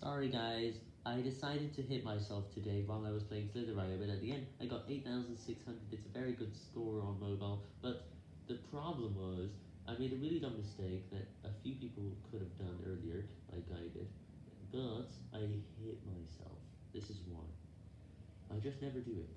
Sorry guys, I decided to hit myself today while I was playing Slither.io, but at the end I got 8,600, it's a very good score on mobile, but the problem was, I made a really dumb mistake that a few people could have done earlier, like I did, but I hit myself, this is why. I just never do it.